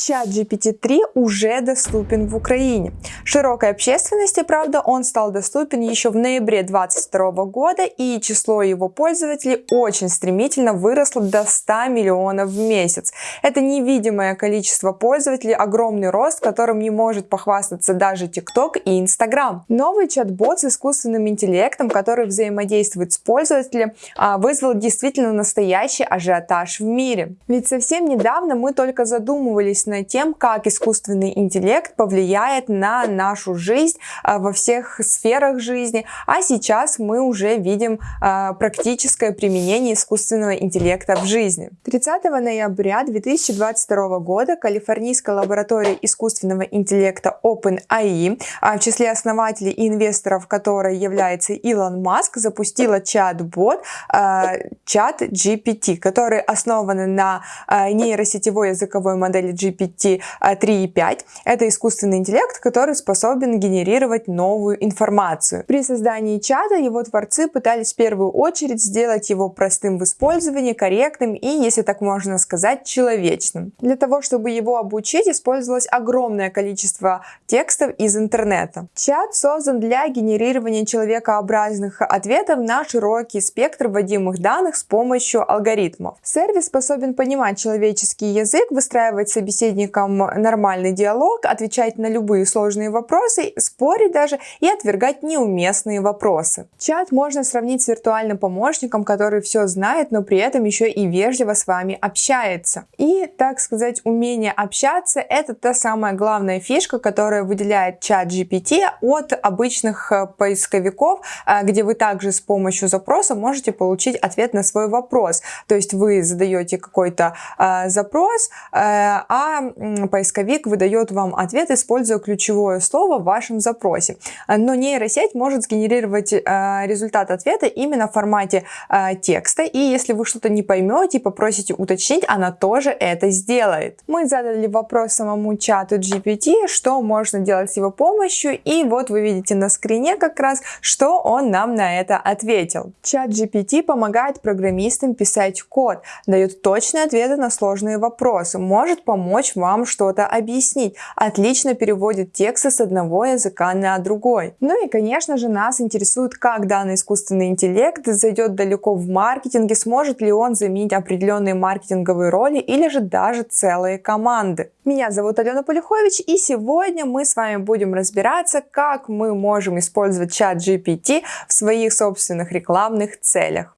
Чат GPT-3 уже доступен в Украине. Широкой общественности, правда, он стал доступен еще в ноябре 2022 года, и число его пользователей очень стремительно выросло до 100 миллионов в месяц. Это невидимое количество пользователей, огромный рост, которым не может похвастаться даже TikTok и Instagram. Новый чат-бот с искусственным интеллектом, который взаимодействует с пользователем, а, вызвал действительно настоящий ажиотаж в мире. Ведь совсем недавно мы только задумывались над тем, как искусственный интеллект повлияет на нашу жизнь а, во всех сферах жизни, а сейчас мы уже видим а, практическое применение искусственного интеллекта в жизни. 30 ноября 2022 года калифорнийская лаборатория искусственного интеллекта OpenAI, а, в числе основателей и инвесторов которой является Илон Маск, запустила чат-бот чат GPT, который основан на нейросетевой языковой модели GPT 3.5. Это искусственный интеллект, который способен генерировать новую информацию. При создании чата его творцы пытались в первую очередь сделать его простым в использовании, корректным и, если так можно сказать, человечным. Для того, чтобы его обучить, использовалось огромное количество текстов из интернета. Чат создан для генерирования человекообразных ответов на широкий спектр вводимых данных с помощью алгоритмов. Сервис способен понимать человеческий язык, выстраивать собеседникам нормальный диалог, отвечать на любые сложные вопросы, спорить даже и отвергать неуместные вопросы. Чат можно сравнить с виртуальным помощником, который все знает, но при этом еще и вежливо с вами общается. И, так сказать, умение общаться – это та самая главная фишка, которая выделяет чат GPT от обычных э, поисковиков, э, где вы также с помощью запроса можете получить ответ на свой вопрос. То есть вы задаете какой-то э, запрос, э, а поисковик выдает вам ответ, используя ключевое слово в вашем запросе. Но нейросеть может сгенерировать э, результат ответа именно в формате э, текста, и если вы что-то не поймете и попросите уточнить, она тоже это сделает. Мы задали вопрос самому чату GPT, что можно делать с его помощью, и вот вы видите на скрине как раз, что он нам на это ответил. Чат GPT помогает программистам писать код, дает точные ответы на сложные вопросы, может помочь вам что-то объяснить, отлично переводит тексты с одного языка на другой. Ну и, конечно же, нас интересует, как данный искусственный интеллект зайдет далеко в маркетинге, сможет ли он заменить определенные маркетинговые роли или же даже целые команды. Меня зовут Алена Полюхович, и сегодня мы с вами будем разбираться, как мы можем использовать чат GPT в своих собственных рекламных целях.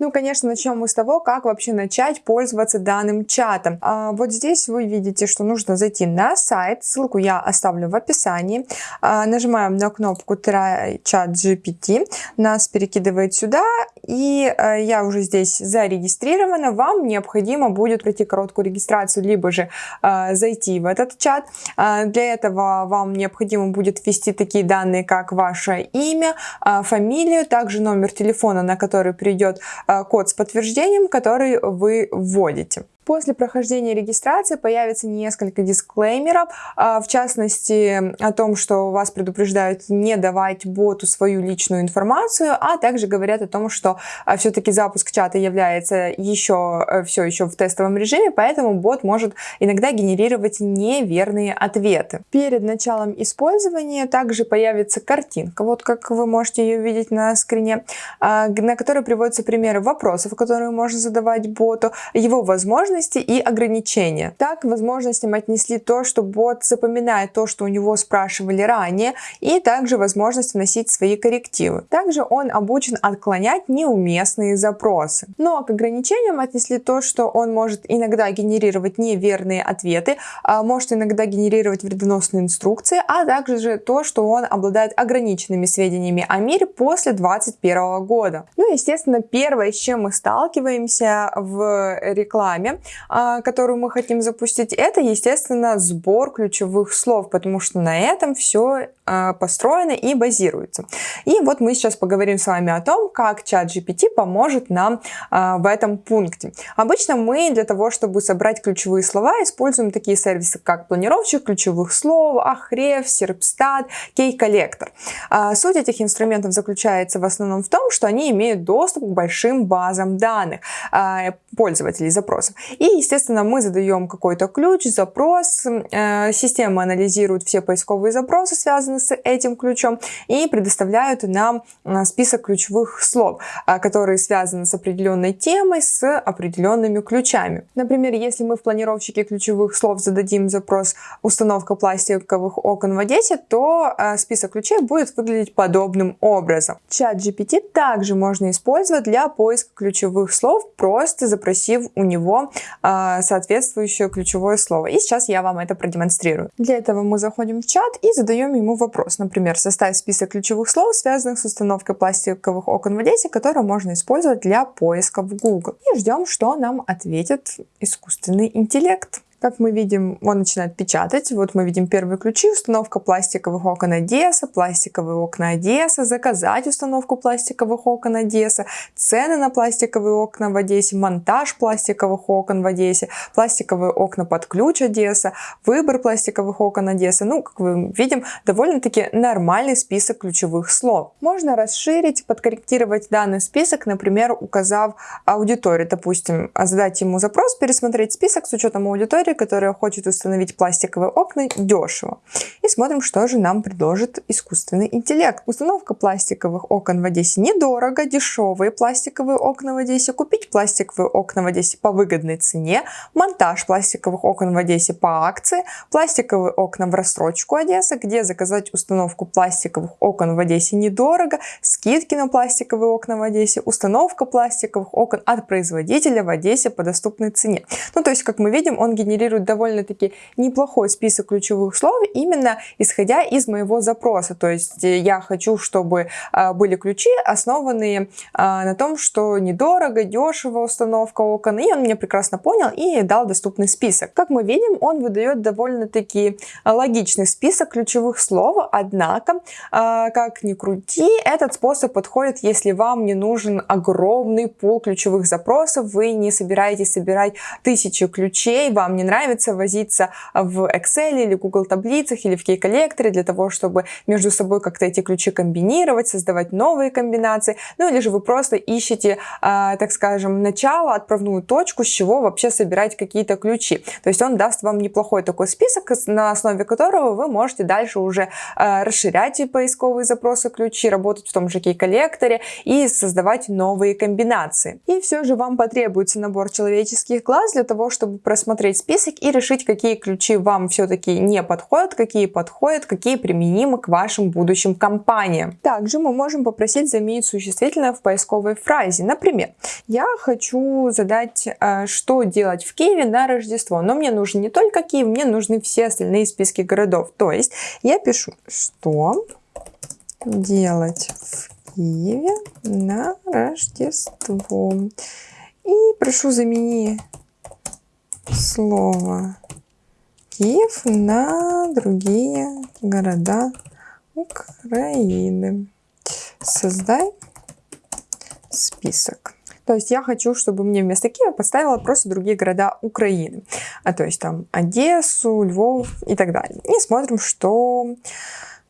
Ну, конечно, начнем мы с того, как вообще начать пользоваться данным чатом. А, вот здесь вы видите, что нужно зайти на сайт, ссылку я оставлю в описании. А, нажимаем на кнопку Try Chat GPT, нас перекидывает сюда, и а, я уже здесь зарегистрирована. Вам необходимо будет пройти короткую регистрацию, либо же а, зайти в этот чат. А, для этого вам необходимо будет ввести такие данные, как ваше имя, а, фамилию, также номер телефона, на который придет код с подтверждением, который вы вводите. После прохождения регистрации появится несколько дисклеймеров, а, в частности о том, что вас предупреждают не давать боту свою личную информацию, а также говорят о том, что а, все-таки запуск чата является еще э, все еще в тестовом режиме, поэтому бот может иногда генерировать неверные ответы. Перед началом использования также появится картинка, вот как вы можете ее видеть на скрине, а, на которой приводятся примеры вопросов, которые можно задавать боту, его возможности возможности и ограничения. Так, к возможностям отнесли то, что бот запоминает то, что у него спрашивали ранее, и также возможность вносить свои коррективы. Также он обучен отклонять неуместные запросы. Но к ограничениям отнесли то, что он может иногда генерировать неверные ответы, а может иногда генерировать вредоносные инструкции, а также же то, что он обладает ограниченными сведениями о мире после 2021 года. Ну, естественно, первое, с чем мы сталкиваемся в рекламе, которую мы хотим запустить, это, естественно, сбор ключевых слов, потому что на этом все построены и базируются. И вот мы сейчас поговорим с вами о том, как чат GPT поможет нам э, в этом пункте. Обычно мы для того, чтобы собрать ключевые слова, используем такие сервисы, как планировщик ключевых слов, Ahref, Serpstat, Key-коллектор. Э, суть этих инструментов заключается в основном в том, что они имеют доступ к большим базам данных э, пользователей запросов. И, естественно, мы задаем какой-то ключ, запрос, э, система анализирует все поисковые запросы, связанные с этим ключом, и предоставляют нам э, список ключевых слов, э, которые связаны с определенной темой, с определенными ключами. Например, если мы в планировщике ключевых слов зададим запрос «установка пластиковых окон в Одессе», то список ключей будет выглядеть подобным образом. Чат GPT также можно использовать для поиска ключевых слов, просто запросив у него соответствующее ключевое слово. И сейчас я вам это продемонстрирую. Для этого мы заходим в чат и задаем ему вопрос. Например, составь список ключевых слов, связанных с установкой пластиковых окон в Одессе, которые можно использовать для поиска в Google. И ждем, что нам ответит искусственный интеллект. Как мы видим, он начинает печатать. Вот мы видим первые ключи, установка пластиковых окон Одесса, пластиковые окна Одесса, заказать установку пластиковых окон Одесса, цены на пластиковые окна в Одессе, монтаж пластиковых окон в Одессе, пластиковые окна под ключ Одесса, выбор пластиковых окон Одессы. Ну, как мы видим, довольно-таки нормальный список ключевых слов. Можно расширить, подкорректировать данный список, например, указав аудиторию. Допустим, задать ему запрос, пересмотреть список с учетом аудитории, которая хочет установить пластиковые окна дешево. И смотрим, что же нам предложит искусственный интеллект. Установка пластиковых окон в Одессе недорого, дешевые пластиковые окна в Одессе, купить пластиковые окна в Одессе по выгодной цене, монтаж пластиковых окон в Одессе по акции, пластиковые окна в рассрочку Одесса, где заказать установку пластиковых окон в Одессе недорого, скидки на пластиковые окна в Одессе, установка пластиковых окон от производителя в Одессе по доступной цене. Ну, то есть, как мы видим, он генерирует генерирует довольно-таки неплохой список ключевых слов, именно исходя из моего запроса. То есть э, я хочу, чтобы а, были ключи, основанные а, на том, что недорого, дешево установка окон, и он меня прекрасно понял и дал доступный список. Как мы видим, он выдает довольно-таки логичный список ключевых слов, однако, а, как ни крути, этот способ подходит, если вам не нужен огромный пул ключевых запросов, вы не собираетесь собирать тысячи ключей, вам не нравится возиться в Excel или Google таблицах или в Key-коллекторе для того, чтобы между собой как-то эти ключи комбинировать, создавать новые комбинации. Ну или же вы просто ищете, а, так скажем, начало, отправную точку, с чего вообще собирать какие-то ключи. То есть он даст вам неплохой такой список, на основе которого вы можете дальше уже а, расширять поисковые запросы ключи, работать в том же Key-коллекторе и создавать новые комбинации. И все же вам потребуется набор человеческих глаз для того, чтобы просмотреть список список и решить, какие ключи вам все-таки не подходят, какие подходят, какие применимы к вашим будущим компаниям. Также мы можем попросить заменить существительное в поисковой фразе. Например, я хочу задать, э, что делать в Киеве на Рождество, но мне нужен не только Киев, мне нужны все остальные списки городов. То есть я пишу, что делать в Киеве на Рождество. И прошу замени слово Киев на другие города Украины. Создай список. То есть я хочу, чтобы мне вместо Киева поставила просто другие города Украины. А то есть там Одессу, Львов и так далее. И смотрим, что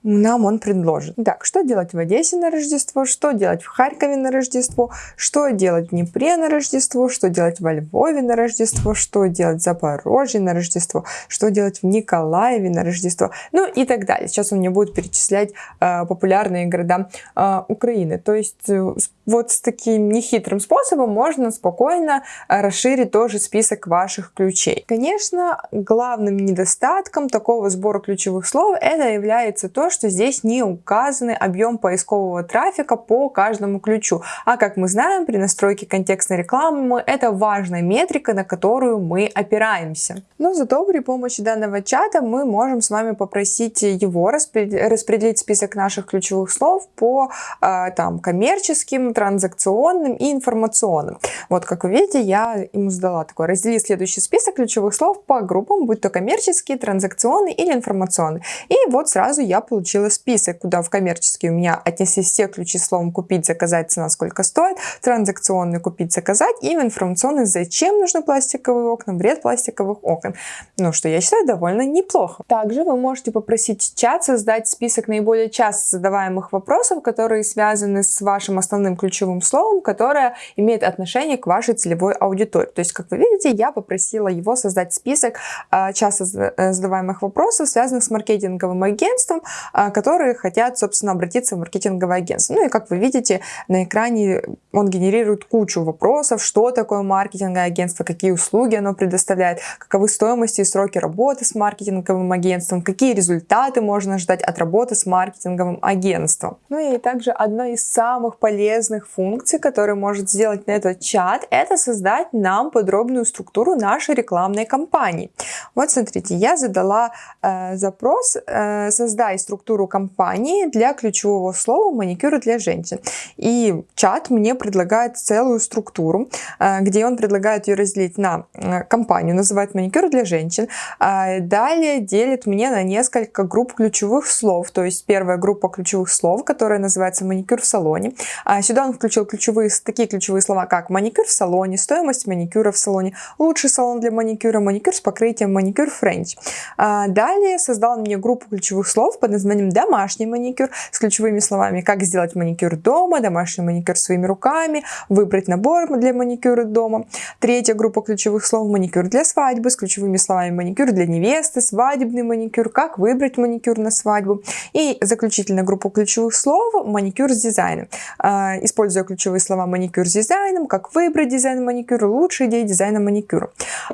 нам он предложит. Так, что делать в Одессе на Рождество, что делать в Харькове на Рождество, что делать в Днепре на Рождество, что делать во Львове на Рождество, что делать в Запорожье на Рождество, что делать в Николаеве на Рождество, ну и так далее. Сейчас он мне будет перечислять э, популярные города э, Украины. То есть э, вот с таким нехитрым способом можно спокойно э, расширить тоже список ваших ключей. Конечно, главным недостатком такого сбора ключевых слов это является то, что здесь не указаны объем поискового трафика по каждому ключу. А как мы знаем, при настройке контекстной рекламы это важная метрика, на которую мы опираемся. Но зато при помощи данного чата мы можем с вами попросить его распределить список наших ключевых слов по а, там коммерческим, транзакционным и информационным. Вот как вы видите, я ему задала такой раздели следующий список ключевых слов по группам, будь то коммерческие, транзакционные или информационные. И вот сразу я получила получила список, куда в коммерческий у меня отнеслись все ключи словом «купить», «заказать», «цена», «сколько стоит», транзакционный «купить», «заказать» и в информационный «зачем нужны пластиковые окна», «вред пластиковых окон». Ну, что я считаю довольно неплохо. Также вы можете попросить чат создать список наиболее часто задаваемых вопросов, которые связаны с вашим основным ключевым словом, которое имеет отношение к вашей целевой аудитории. То есть, как вы видите, я попросила его создать список э, часто задаваемых вопросов, связанных с маркетинговым агентством, э, которые хотят, собственно, обратиться в маркетинговое агентство. Ну и, как вы видите, на экране он генерирует кучу вопросов, что такое маркетинговое агентство, какие услуги оно предоставляет, каковы стоимости и сроки работы с маркетинговым агентством, какие результаты можно ждать от работы с маркетинговым агентством. Ну и также одной из самых полезных функций, которые может сделать на этот чат, это создать нам подробную структуру нашей рекламной кампании. Вот смотрите, я задала э, запрос э, «Создай структуру кампании для ключевого слова маникюр для женщин». И чат мне предлагает целую структуру, э, где он предлагает ее разделить на э, компанию, называет маникюр для женщин. Э, далее делит мне на несколько групп ключевых слов, то есть первая группа ключевых слов, которая называется маникюр в салоне. А сюда он включил ключевые, такие ключевые слова, как маникюр в салоне, стоимость маникюра в салоне, лучший салон для маникюра, маникюр с покрытием, маникюр френч. А далее создал мне группу ключевых слов под названием домашний маникюр с ключевыми словами, как сделать маникюр дома, домашний маникюр своими руками, выбрать набор для маникюра дома. Третья группа ключевых слов маникюр для свадьбы с ключевыми словами маникюр для невесты, свадебный маникюр, как выбрать маникюр на свадьбу. И заключительная группа ключевых слов маникюр с дизайном. А, используя ключевые слова маникюр с дизайном, как выбрать дизайн маникюра, лучшие идеи дизайна маникюра.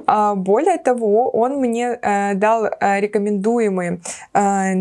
А, более того, он мне э, дал э, рекомендуемые э,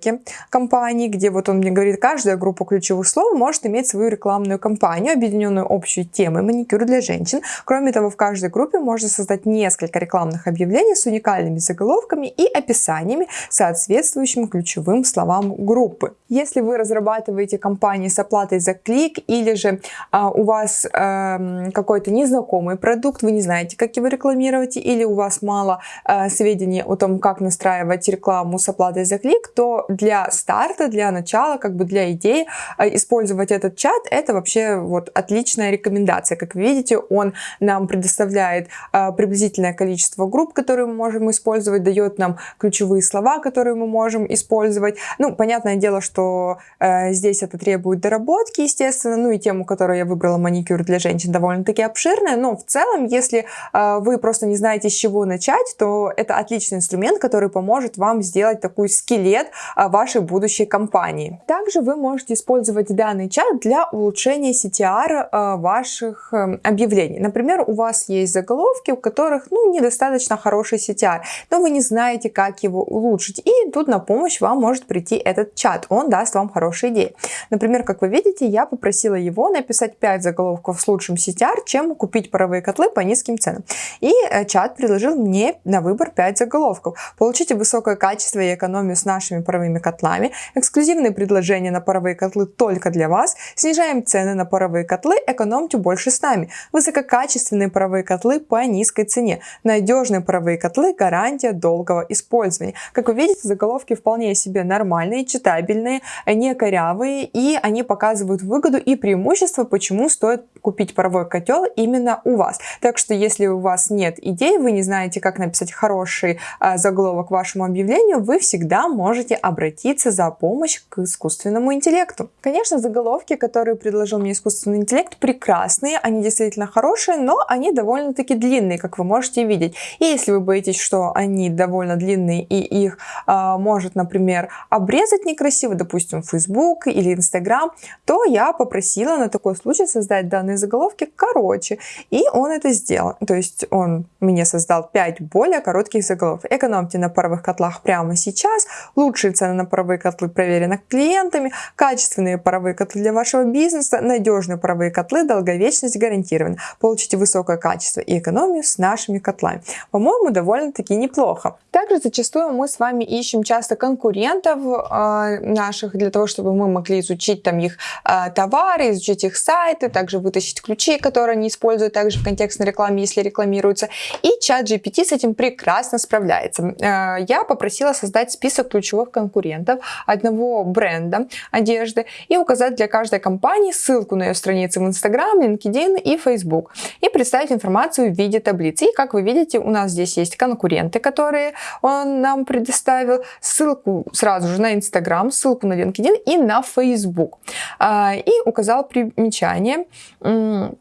настройки компании, где вот он мне говорит, каждая группа ключевых слов может иметь свою рекламную кампанию, объединенную общей темой маникюр для женщин. Кроме того, в каждой группе можно создать несколько рекламных объявлений с уникальными заголовками и описаниями, соответствующими ключевым словам группы. Если вы разрабатываете кампании с оплатой за клик или же а, у вас а, какой-то незнакомый продукт, вы не знаете, как его рекламировать, или у вас мало а, сведений о том, как настраивать рекламу с оплатой за клик, то для старта, для начала, как бы для идеи а, использовать этот чат, это вообще вот отличная рекомендация. Как вы видите, он нам предоставляет а, приблизительное количество групп, которые мы можем использовать, дает нам ключевые слова, которые мы можем использовать. Ну, понятное дело, что э, здесь это требует доработки, естественно, ну и тему, которую я выбрала, маникюр для женщин, довольно-таки обширная, но в целом, если э, вы просто не знаете, с чего начать, то это отличный инструмент, который поможет вам сделать такой скелет вашей будущей компании. Также вы можете использовать данный чат для улучшения CTR э, ваших э, объявлений. Например, у вас есть заголовки, у которых ну, недостаточно хороший CTR, но вы не знаете, как его улучшить. И тут на помощь вам может прийти этот чат. Он даст вам хорошие идеи. Например, как вы видите, я попросила его написать 5 заголовков с лучшим CTR, чем купить паровые котлы по низким ценам. И э, чат предложил мне на выбор 5 заголовков. Получите высокое качество и экономию с нашими паровыми котлами, эксклюзивные предложения на паровые котлы только для вас, снижаем цены на паровые котлы, экономьте больше с нами, высококачественные паровые котлы по низкой цене, надежные паровые котлы, гарантия долгого использования. Как вы видите, заголовки вполне себе нормальные, читабельные, не корявые, и они показывают выгоду и преимущество, почему стоит купить паровой котел именно у вас. Так что, если у вас нет идей, вы не знаете, как написать хороший э, заголовок вашему объявлению, вы всегда можете обратиться за помощью к искусственному интеллекту. Конечно, заголовки, которые предложил мне искусственный интеллект, прекрасные, они действительно хорошие, но они довольно-таки длинные, как вы можете видеть. И если вы боитесь, что они довольно длинные и их э, может, например, обрезать некрасиво, допустим, Facebook или Instagram, то я попросила на такой случай создать данные заголовки короче. И он это сделал. То есть он мне создал 5 более коротких заголовок. Экономьте на паровых котлах прямо сейчас. Лучшие цены на паровые котлы проверены клиентами. Качественные паровые котлы для вашего бизнеса. Надежные паровые котлы. Долговечность гарантирована. Получите высокое качество и экономию с нашими котлами. По-моему, довольно-таки неплохо. Также зачастую мы с вами ищем часто конкурентов э, наших для того, чтобы мы могли изучить там их э, товары, изучить их сайты, также вытащить вытащить ключи, которые они используют также в контекстной рекламе, если рекламируются. И чат GPT с этим прекрасно справляется. Э, я попросила создать список ключевых конкурентов одного бренда одежды и указать для каждой компании ссылку на ее страницы в Instagram, LinkedIn и Facebook. И представить информацию в виде таблицы. И как вы видите, у нас здесь есть конкуренты, которые он нам предоставил, ссылку сразу же на Instagram, ссылку на LinkedIn и на Facebook. А, и указал примечание Э,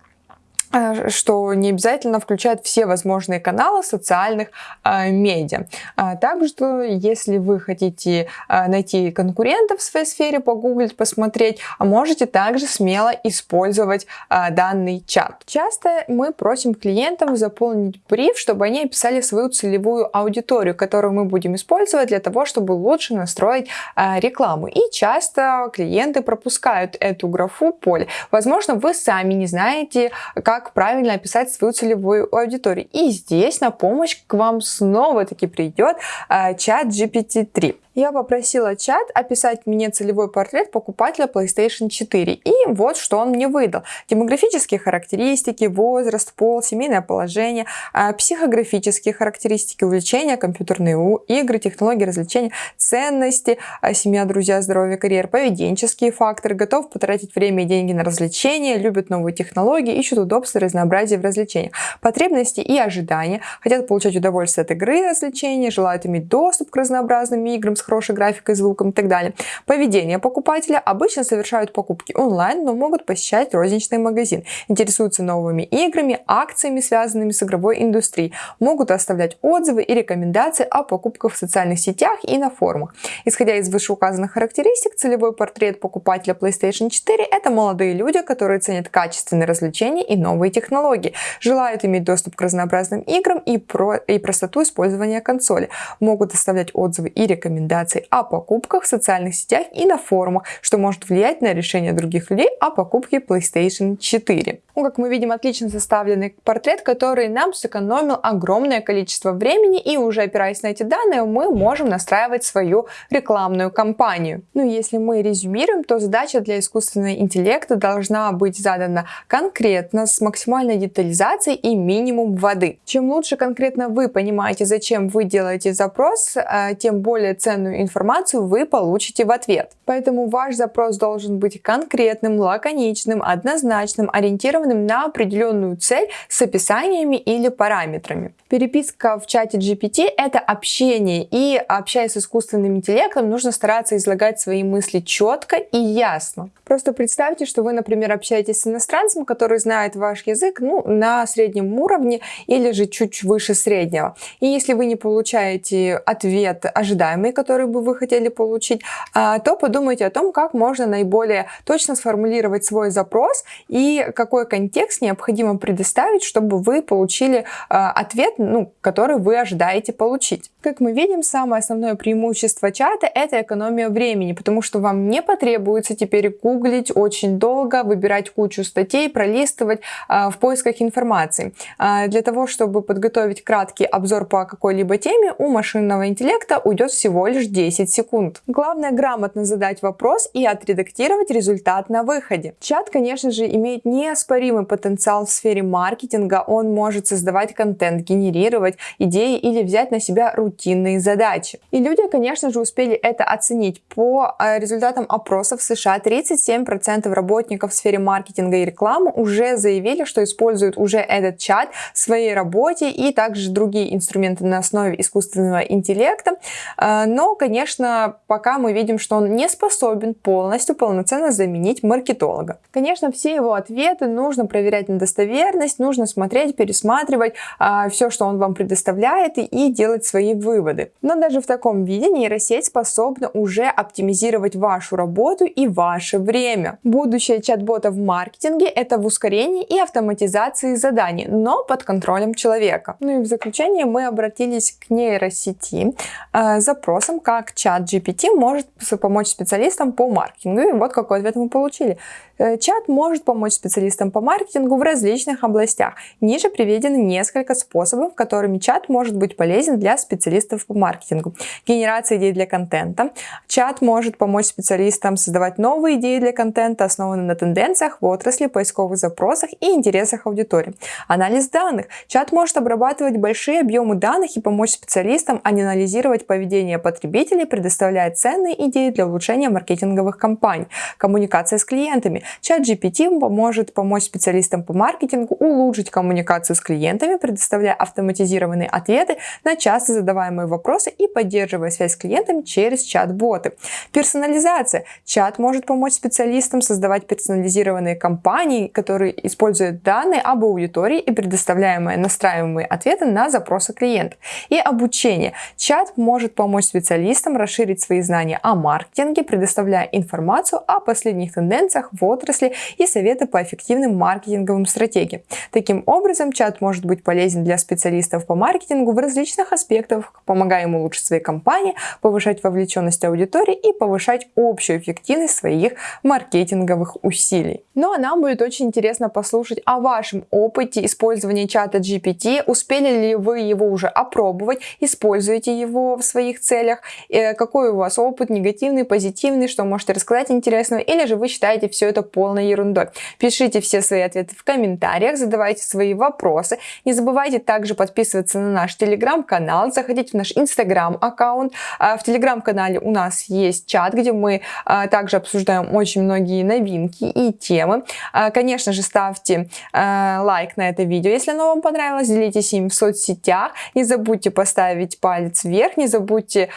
что не обязательно включает все возможные каналы социальных э, медиа. А также, если вы хотите э, найти конкурентов в своей сфере, погуглить, посмотреть, можете также смело использовать э, данный чат. Часто мы просим клиентов заполнить бриф, чтобы они описали свою целевую аудиторию, которую мы будем использовать для того, чтобы лучше настроить э, рекламу. И часто клиенты пропускают эту графу поле. Возможно, вы сами не знаете, как как правильно описать свою целевую аудиторию. И здесь на помощь к вам снова-таки придет э, чат GPT-3 я попросила чат описать мне целевой портрет покупателя PlayStation 4. И вот что он мне выдал. Демографические характеристики, возраст, пол, семейное положение, а, психографические характеристики, увлечения, компьютерные игры, технологии развлечения, ценности, а, семья, друзья, здоровье, карьера, поведенческие факторы, готов потратить время и деньги на развлечения, любят новые технологии, ищут удобства и разнообразие в развлечениях, потребности и ожидания, хотят получать удовольствие от игры и развлечения, желают иметь доступ к разнообразным играм с хорошей графикой, звуком и так далее. Поведение покупателя обычно совершают покупки онлайн, но могут посещать розничный магазин, интересуются новыми играми, акциями, связанными с игровой индустрией, могут оставлять отзывы и рекомендации о покупках в социальных сетях и на форумах. Исходя из вышеуказанных характеристик, целевой портрет покупателя PlayStation 4 – это молодые люди, которые ценят качественные развлечения и новые технологии, желают иметь доступ к разнообразным играм и, про и простоту использования консоли, могут оставлять отзывы и рекомендации рекомендаций о покупках в социальных сетях и на форумах, что может влиять на решение других людей о покупке PlayStation 4. Ну, как мы видим, отлично составленный портрет, который нам сэкономил огромное количество времени, и уже опираясь на эти данные, мы можем настраивать свою рекламную кампанию. Ну, если мы резюмируем, то задача для искусственного интеллекта должна быть задана конкретно, с максимальной детализацией и минимум воды. Чем лучше конкретно вы понимаете, зачем вы делаете запрос, э, тем более ценную информацию вы получите в ответ. Поэтому ваш запрос должен быть конкретным, лаконичным, однозначным, ориентированным ориентированным на определенную цель с описаниями или параметрами. Переписка в чате GPT — это общение, и общаясь с искусственным интеллектом, нужно стараться излагать свои мысли четко и ясно. Просто представьте, что вы, например, общаетесь с иностранцем, который знает ваш язык ну, на среднем уровне или же чуть выше среднего. И если вы не получаете ответ ожидаемый, который бы вы хотели получить, а, то подумайте о том, как можно наиболее точно сформулировать свой запрос и какой контекст необходимо предоставить, чтобы вы получили ответ, ну, который вы ожидаете получить. Как мы видим, самое основное преимущество чата – это экономия времени, потому что вам не потребуется теперь гуглить очень долго, выбирать кучу статей, пролистывать э, в поисках информации. Э, для того, чтобы подготовить краткий обзор по какой-либо теме, у машинного интеллекта уйдет всего лишь 10 секунд. Главное грамотно задать вопрос и отредактировать результат на выходе. Чат, конечно же, имеет неоспоримый потенциал в сфере маркетинга, он может создавать контент, генерировать идеи или взять на себя рутинные задачи. И люди, конечно же, успели это оценить. По э, результатам опросов в США 37% работников в сфере маркетинга и рекламы уже заявили, что используют уже этот чат в своей работе и также другие инструменты на основе искусственного интеллекта. Э, но, конечно, пока мы видим, что он не способен полностью, полноценно заменить маркетолога. Конечно, все его ответы нужно проверять на достоверность, нужно смотреть, пересматривать а, все, что он вам предоставляет и, и делать свои выводы. Но даже в таком виде нейросеть способна уже оптимизировать вашу работу и ваше время. Будущее чат-бота в маркетинге это в ускорении и автоматизации заданий, но под контролем человека. Ну и в заключение мы обратились к нейросети э, с запросом, как чат GPT может помочь специалистам по маркетингу. И вот какой ответ мы получили. Э, чат может помочь специалистам по маркетингу в различных областях. Ниже приведены несколько способов, которыми чат может быть полезен для специалистов по маркетингу. Генерация идей для контента. Чат может помочь специалистам создавать новые идеи для контента, основанные на тенденциях в отрасли, поисковых запросах и интересах аудитории. Анализ данных. Чат может обрабатывать большие объемы данных и помочь специалистам анализировать поведение потребителей, предоставляя ценные идеи для улучшения маркетинговых кампаний. Коммуникация с клиентами. Чат GPT может помочь специалистам по маркетингу улучшить коммуникацию с клиентами, предоставляя автоматизированные ответы на часто задаваемые вопросы и поддерживая связь с клиентами через чат-боты. Персонализация. Чат может помочь специалистам создавать персонализированные кампании, которые используют данные об аудитории и предоставляемые настраиваемые ответы на запросы клиента. И обучение. Чат может помочь специалистам расширить свои знания о маркетинге, предоставляя информацию о последних тенденциях в отрасли и советы по эффективным маркетинговым стратегиям. Таким образом, чат может быть полезен для специалистов по маркетингу в различных аспектах, помогая им улучшить свои компании, повышать вовлеченность аудитории и повышать общую эффективность своих маркетинговых усилий. Ну а нам будет очень интересно послушать о вашем опыте использования чата GPT. Успели ли вы его уже опробовать, используете его в своих целях, э, какой у вас опыт, негативный, позитивный, что можете рассказать интересного, или же вы считаете все это полной ерундой. Пишите все свои ответы в комментариях, задавайте свои вопросы. Не забывайте также подписываться на наш телеграм-канал, заходите в наш инстаграм-аккаунт. А, в телеграм-канале у нас есть чат, где мы а, также обсуждаем очень многие новинки и темы. А, конечно же, ставьте лайк на это видео, если оно вам понравилось, делитесь им в соцсетях. Не забудьте поставить палец вверх, не забудьте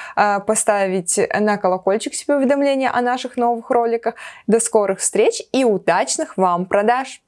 поставить на колокольчик себе уведомления о наших новых роликах. До скорых встреч и удачных вам продаж!